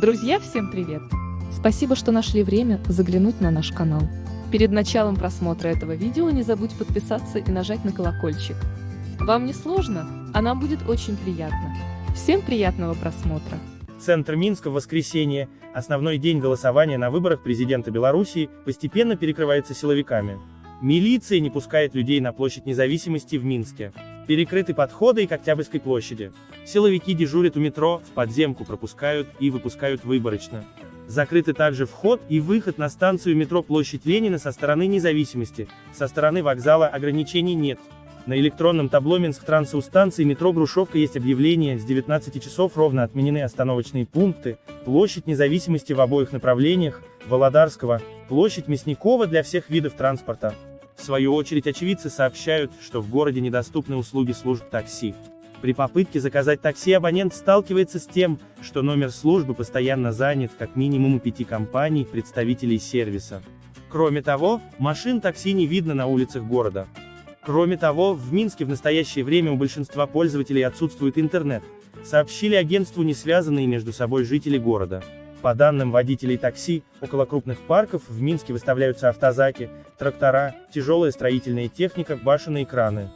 Друзья, всем привет! Спасибо, что нашли время заглянуть на наш канал. Перед началом просмотра этого видео не забудь подписаться и нажать на колокольчик. Вам не сложно, а нам будет очень приятно. Всем приятного просмотра! Центр Минска в воскресенье, основной день голосования на выборах президента Белоруссии, постепенно перекрывается силовиками. Милиция не пускает людей на площадь независимости в Минске. Перекрыты подходы и к Октябрьской площади. Силовики дежурят у метро, в подземку пропускают и выпускают выборочно. Закрыты также вход и выход на станцию метро Площадь Ленина со стороны независимости, со стороны вокзала ограничений нет. На электронном табло Минск-Транса у станции метро Грушевка есть объявление, с 19 часов ровно отменены остановочные пункты, площадь независимости в обоих направлениях, Володарского, площадь Мясникова для всех видов транспорта. В свою очередь очевидцы сообщают, что в городе недоступны услуги служб такси. При попытке заказать такси абонент сталкивается с тем, что номер службы постоянно занят как минимум у пяти компаний, представителей сервиса. Кроме того, машин такси не видно на улицах города. Кроме того, в Минске в настоящее время у большинства пользователей отсутствует интернет, сообщили агентству не связанные между собой жители города. По данным водителей такси, около крупных парков в Минске выставляются автозаки, трактора, тяжелая строительная техника, башенные краны.